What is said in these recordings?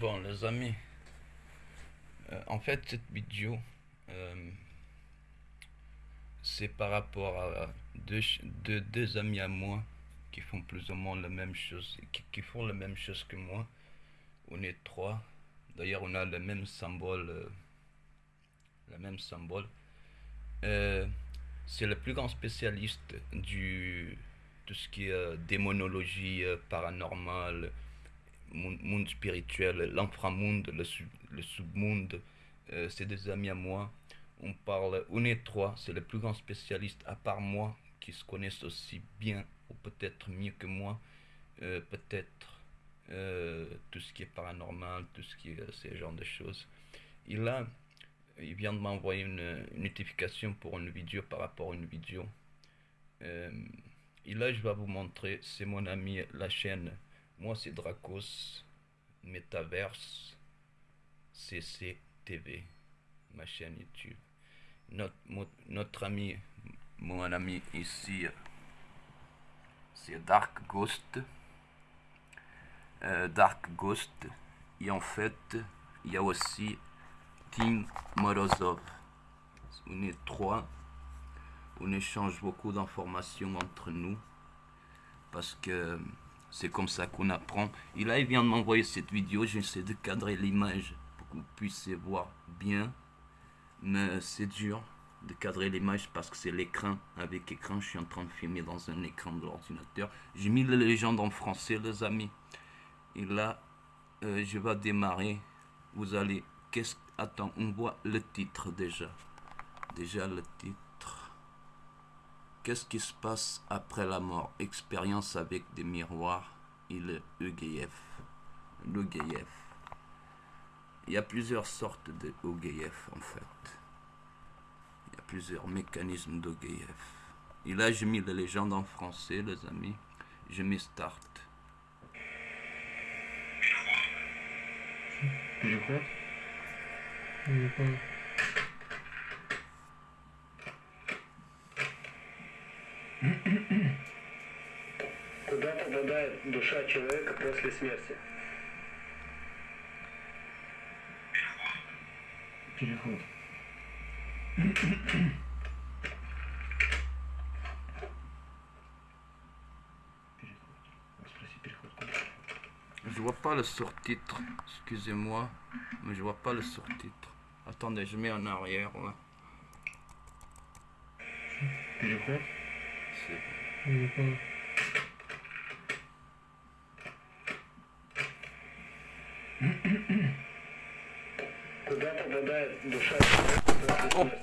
Bon, les amis, euh, en fait, cette vidéo, euh, c'est par rapport à deux, deux, amis à moi qui font plus ou moins la même chose, qui, font la même chose que moi. On est trois. D'ailleurs, on a le même symbole. Euh, le même symbole. c'est le plus grand spécialiste du tout ce qui est démonologie paranormale, monde spirituel, l'inframonde, le, le submonde, euh, c'est des amis à moi. On parle, on est trois, c'est le plus grand spécialiste à part moi qui se connaissent aussi bien ou peut-être mieux que moi, euh, peut-être euh, tout ce qui est paranormal, tout ce qui est ce genre de choses. Il a, il vient de m'envoyer une, notification pour une vidéo par rapport à une vidéo. et là, je vais vous montrer, c'est mon ami, la chaîne moi, c'est Dracos, Metaverse, CCTV, ma chaîne YouTube. Notre, ami, mon ami ici, c'est Dark Ghost. Euh, Dark Ghost. Et en fait, il y a aussi Tim Morozov. On est trois. On échange beaucoup d'informations entre nous. Parce que c'est comme ça qu'on apprend. Et là, il vient de m'envoyer cette vidéo. J'essaie de cadrer l'image pour que vous puissiez voir bien. Mais c'est dur de cadrer l'image parce que c'est l'écran. Avec écran, je suis en train de filmer dans un écran de l'ordinateur. J'ai mis la légende en français, les amis. Et là, euh, je vais démarrer. Vous allez... Qu'est-ce Attends, on voit le titre déjà. Déjà le titre. Qu'est-ce qui se passe après la mort? Expérience avec des miroirs. Il EGF. L'EGF. Il y a plusieurs sortes de en fait. Il y a plusieurs mécanismes d'OGF. Et là, j'ai mis les légendes en français, les amis. Je mets start. Je crois. Je crois. душа человека после смерти? Переход. Je vois pas le sur-titre, excusez-moi, mais je vois pas le sur-titre. Attendez, je mets en arrière là. Переход.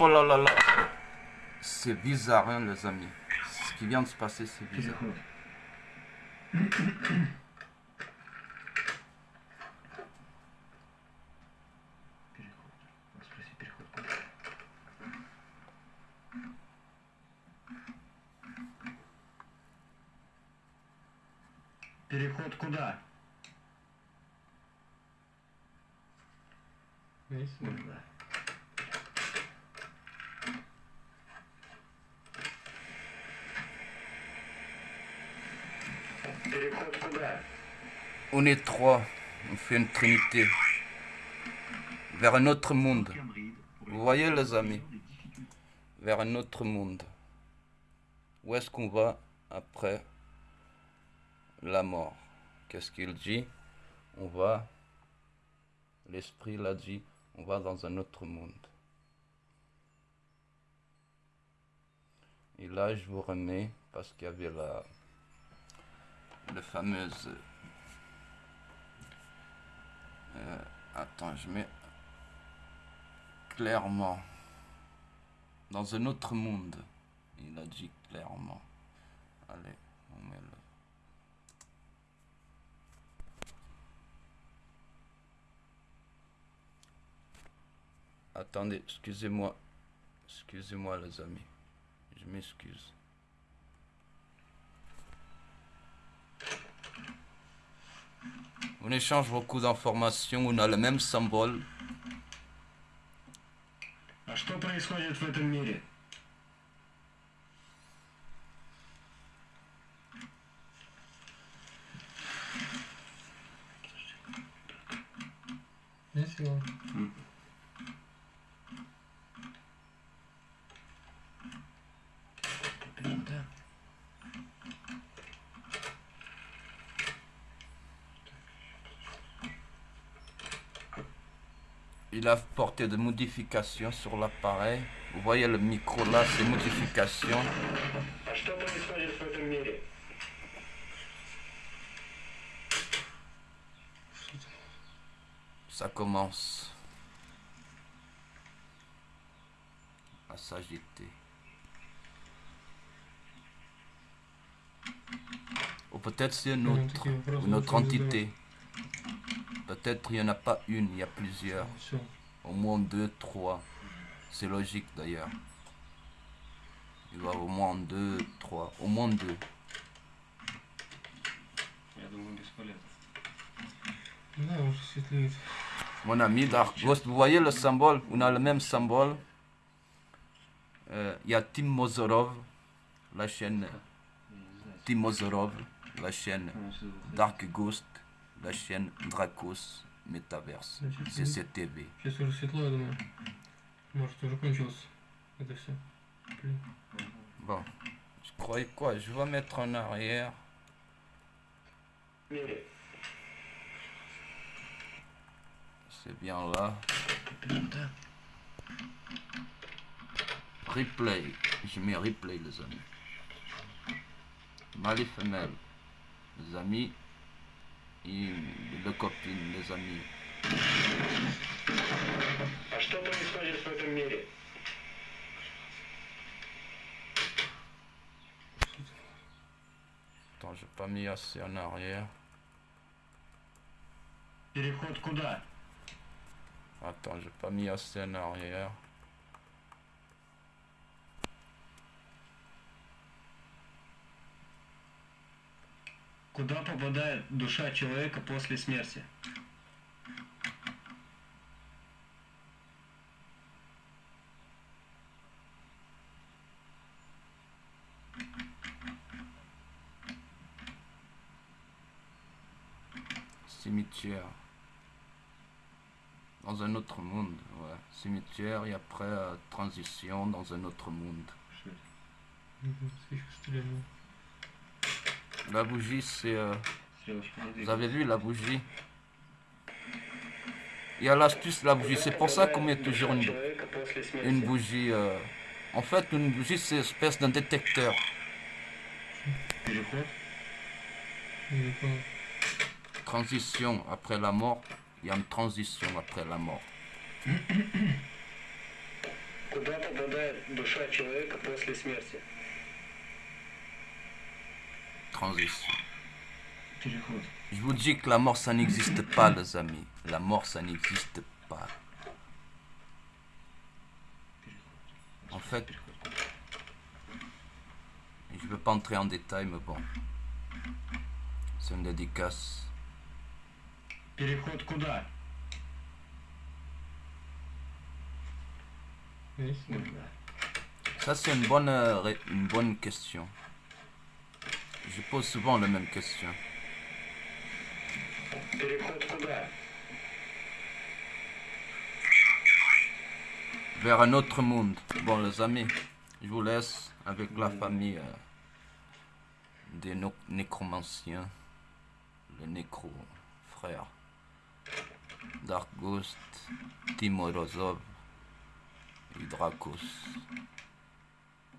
Oh là là là C'est bizarre, hein, les amis. Ce qui vient de se passer, c'est bizarre. Переход куда? On est trois, on fait une trinité. Vers un autre monde. Vous voyez les amis, vers un autre monde. Où est-ce qu'on va après la mort? Qu'est-ce qu'il dit? On va, l'esprit l'a dit, on va dans un autre monde. Et là, je vous remets, parce qu'il y avait la, la fameuse... Euh, attends, je mets clairement dans un autre monde. Il a dit clairement. Allez, on met le... Attendez, excusez-moi. Excusez-moi les amis. Je m'excuse. On échange beaucoup d'informations, on a le même symbole. А что происходит в этом мире? il a porté des modifications sur l'appareil. Vous voyez le micro là, ces modifications. Ça commence à s'agiter. Ou peut-être c'est notre, notre entité. Peut-être il n'y en a pas une, il y a plusieurs. Au moins deux, trois. C'est logique d'ailleurs. Il va au moins deux, trois. Au moins deux. Mon ami Dark Ghost, vous voyez le symbole? On a le même symbole. Euh, il y a Tim Mozorov, la chaîne Tim Mozorov, la chaîne Dark Ghost la chaîne Dracos Metaverse, Значит, CCTV. Сейчас уже светло, я думаю. Может, уже кончилось. Это все. Блин. Bon, je croyais quoi Je vais mettre en arrière. В мире. C'est bien là. Replay. Je mets replay, les amis. Mâle et femelle. Les amis. Et le copine, les amis. А что происходит в этом мире? Attends, j'ai pas mis assez en arrière. Переход куда? Attends, j'ai pas mis assez en arrière. Куда попадает душа человека после смерти? Cimetière. Dans un autre monde, ouais. Cimetière et après euh, transition dans un autre monde. Что это? Мгм, Свечку стрельнул. La bougie, c'est... euh, Стрелочка не Vous двигается. avez vu la bougie Il y a l'astuce de la bougie. C'est pour ça qu'on met toujours une, Человека после смерти. une bougie. euh, En fait, une bougie, c'est une espèce d'un détecteur. Переход. Я не понял. Transition après la mort. Il y a une transition après la mort. Куда попадает душа человека после смерти? Transition. Переход. Je vous dis que la mort, ça n'existe pas, les amis. La mort, ça n'existe pas. En fait, je ne veux pas entrer en détail, mais bon. C'est une dédicace. Переход куда? Есть? Ça, c'est une bonne, euh, ré- une bonne question. Je pose souvent la même question. Vers un autre monde. Bon les amis, je vous laisse avec la famille euh, des nécromanciens. Les nécro frère, Dark Ghost, Timorozov et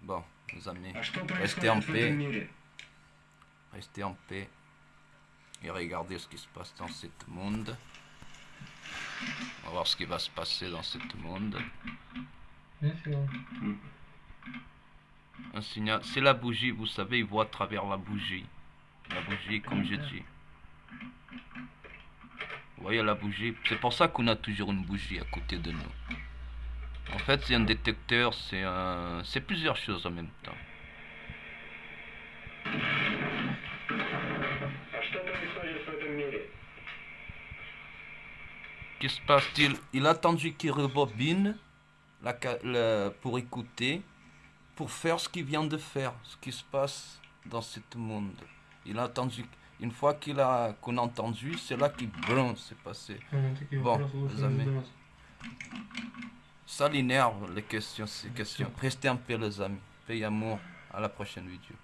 Bon, les amis, restez en paix. Restez en paix et regardez ce qui se passe dans cette monde. On va voir ce qui va se passer dans cette monde. Mm. Un signal, c'est la bougie, vous savez, il voit à travers la bougie. La bougie, comme je dis. Vous voyez la bougie? C'est pour ça qu'on a toujours une bougie à côté de nous. En fait, c'est un détecteur, c'est un... plusieurs choses en même temps. Il a attendu qu'il rebobine pour écouter, pour faire ce qu'il vient de faire, ce qui se passe dans ce monde. Il a attendu. Une fois qu'il a qu'on a entendu, c'est là qu'il bronze, c'est passé. Bon, les amis. Ça l'énerve, les questions, ces questions. Restez en paix, les amis. Paix et amour. À la prochaine vidéo.